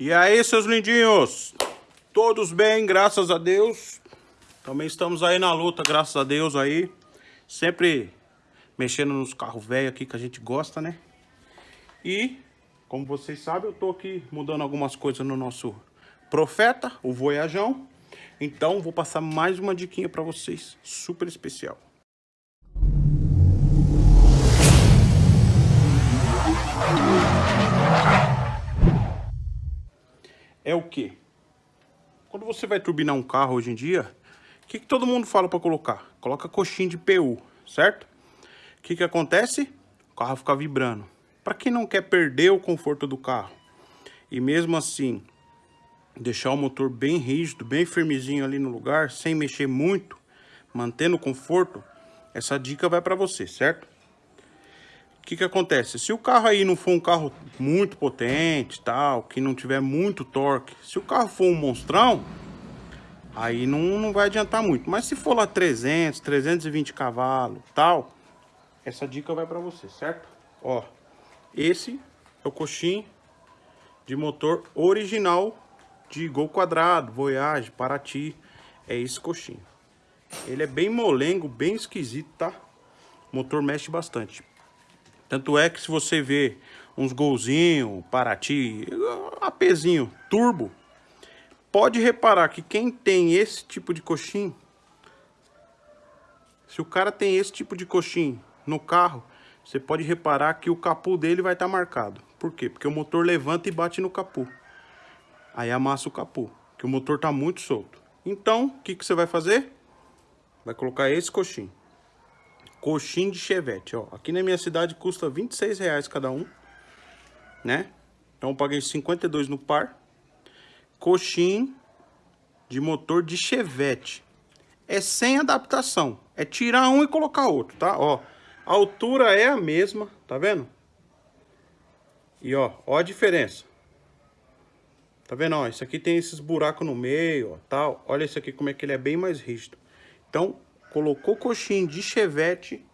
E aí, seus lindinhos? Todos bem, graças a Deus. Também estamos aí na luta, graças a Deus aí. Sempre mexendo nos carros velhos aqui que a gente gosta, né? E, como vocês sabem, eu tô aqui mudando algumas coisas no nosso Profeta, o Voyajão. Então, vou passar mais uma diquinha para vocês, super especial. É o que? Quando você vai turbinar um carro hoje em dia, o que, que todo mundo fala para colocar? Coloca coxinha de PU, certo? O que, que acontece? O carro fica vibrando. Para quem não quer perder o conforto do carro e mesmo assim deixar o motor bem rígido, bem firmezinho ali no lugar, sem mexer muito, mantendo o conforto, essa dica vai para você, certo? Que que acontece? Se o carro aí não for um carro muito potente, tal, que não tiver muito torque, se o carro for um monstrão, aí não, não vai adiantar muito. Mas se for lá 300, 320 cavalos, tal, essa dica vai para você, certo? Ó, esse é o coxim de motor original de Gol Quadrado, Voyage, Paraty. É esse coxinho. Ele é bem molengo, bem esquisito, tá? O motor mexe bastante. Tanto é que se você vê uns golzinho, Paraty, apezinho, turbo, pode reparar que quem tem esse tipo de coxinho, se o cara tem esse tipo de coxinho no carro, você pode reparar que o capô dele vai estar tá marcado. Por quê? Porque o motor levanta e bate no capô. Aí amassa o capô, que o motor tá muito solto. Então, o que, que você vai fazer? Vai colocar esse coxinho. Coxinho de chevette, ó. Aqui na minha cidade custa 26 reais cada um, né? Então eu paguei 52 no par. Coxinho de motor de chevette. É sem adaptação. É tirar um e colocar outro, tá? Ó, a altura é a mesma, tá vendo? E ó, ó a diferença. Tá vendo? Ó, isso aqui tem esses buracos no meio, ó, tal. Olha isso aqui como é que ele é bem mais rígido. Então, colocou coxinha de chevette,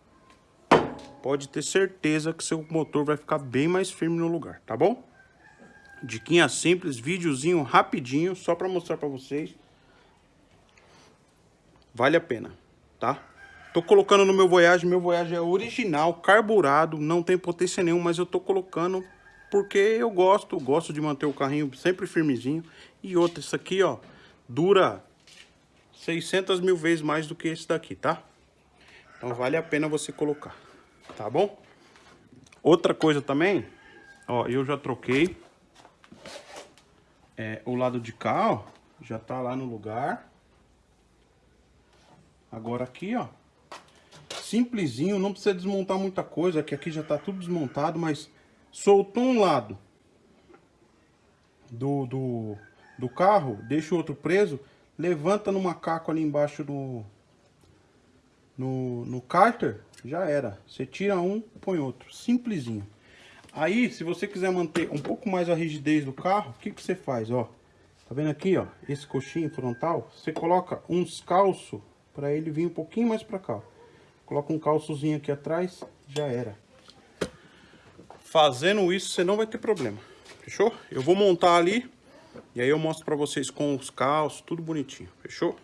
pode ter certeza que seu motor vai ficar bem mais firme no lugar, tá bom? Diquinha simples, videozinho rapidinho, só para mostrar para vocês. Vale a pena, tá? Tô colocando no meu Voyage, meu Voyage é original, carburado, não tem potência nenhuma, mas eu tô colocando porque eu gosto, gosto de manter o carrinho sempre firmezinho. E outra, isso aqui, ó, dura 600 mil vezes mais do que esse daqui, tá? Então vale a pena você colocar, tá bom? Outra coisa também, ó, eu já troquei é, o lado de cá, ó, já tá lá no lugar. Agora aqui, ó, simplesinho, não precisa desmontar muita coisa, que aqui já tá tudo desmontado, mas soltou um lado do, do, do carro, deixa o outro preso, levanta no macaco ali embaixo do no, no cárter, já era. Você tira um, põe outro, simplesinho. Aí, se você quiser manter um pouco mais a rigidez do carro, o que, que você faz, ó? Tá vendo aqui, ó, esse coxinho frontal? Você coloca uns calços para ele vir um pouquinho mais para cá. Coloca um calçozinho aqui atrás, já era. Fazendo isso, você não vai ter problema. Fechou? Eu vou montar ali. E aí eu mostro pra vocês com os calços, tudo bonitinho. Fechou?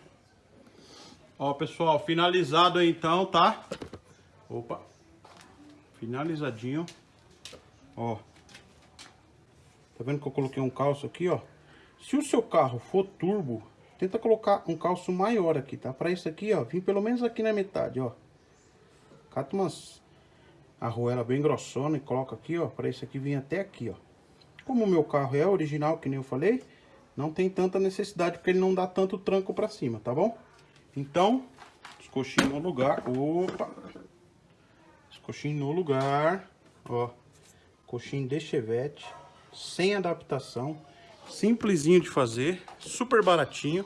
Ó, pessoal, finalizado aí então, tá? Opa. Finalizadinho. Ó. Tá vendo que eu coloquei um calço aqui, ó? Se o seu carro for turbo, tenta colocar um calço maior aqui, tá? Pra isso aqui, ó, vim pelo menos aqui na metade, ó. Cata umas arruela bem grossona e coloca aqui, ó, para esse aqui vir até aqui, ó. Como o meu carro é original, que nem eu falei, não tem tanta necessidade, porque ele não dá tanto tranco para cima, tá bom? Então, os coxinhos no lugar, opa, os coxinhos no lugar, ó, coxinho de chevette, sem adaptação, simplesinho de fazer, super baratinho,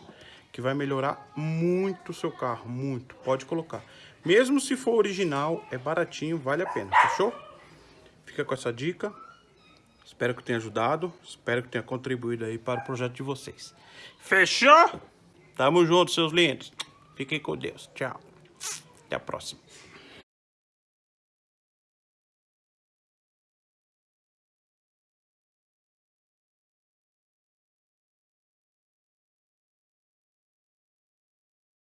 que vai melhorar muito o seu carro, muito, pode colocar. Mesmo se for original, é baratinho, vale a pena, fechou? Fica com essa dica. Espero que tenha ajudado, espero que tenha contribuído aí para o projeto de vocês. Fechou? Tamo junto, seus lindos. Fiquem com Deus. Tchau. Até a próxima.